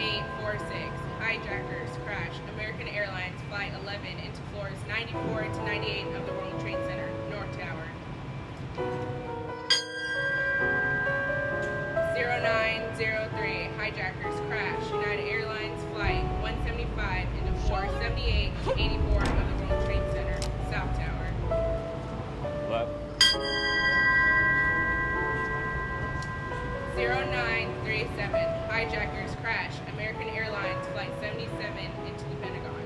846, hijackers crash, American Airlines Flight 11 into floors 94 to 98 of the World Trade Center, North Tower. 0903, hijackers crash, United Airlines Flight 175 into floor 78 to 84 of the World Trade Center. 0937, hijackers crash American Airlines Flight 77 into the Pentagon.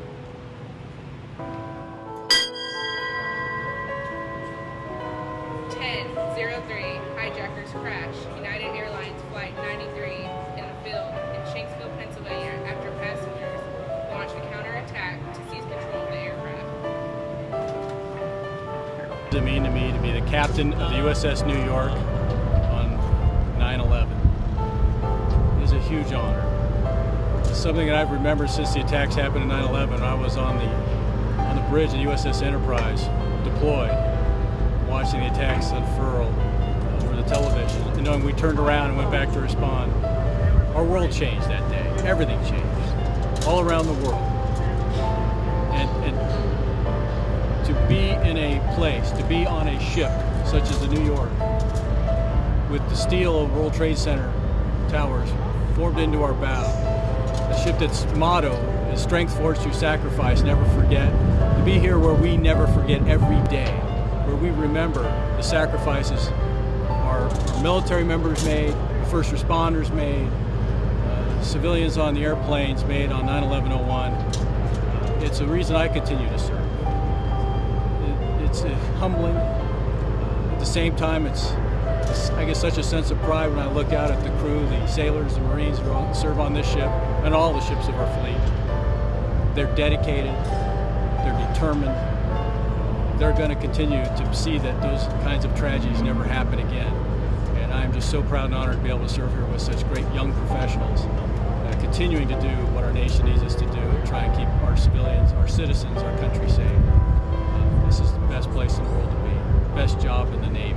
Ten zero three, hijackers crash United Airlines Flight 93 in a field in Shanksville, Pennsylvania after passengers launched a counterattack to seize control of the aircraft. What does it mean to me to be the captain of the USS New York huge honor. Something that I've remembered since the attacks happened in 9-11. I was on the on the bridge of the USS Enterprise, deployed, watching the attacks unfurl over the television, and knowing we turned around and went back to respond. Our world changed that day. Everything changed, all around the world. And, and to be in a place, to be on a ship such as the New York, with the steel of World Trade Center towers formed into our bow, a ship that's motto is strength forged through sacrifice, never forget. To be here where we never forget every day, where we remember the sacrifices our, our military members made, the first responders made, uh, civilians on the airplanes made on 9-11-01. It's a reason I continue to serve. It, it's uh, humbling. At the same time, it's, I get such a sense of pride when I look out at the crew, the sailors, the Marines who serve on this ship, and all the ships of our fleet. They're dedicated, they're determined, they're going to continue to see that those kinds of tragedies never happen again. And I'm just so proud and honored to be able to serve here with such great young professionals, uh, continuing to do what our nation needs us to do and try and keep our civilians, our citizens, our country safe. Uh, this is the best place in the world to be, best job in the Navy,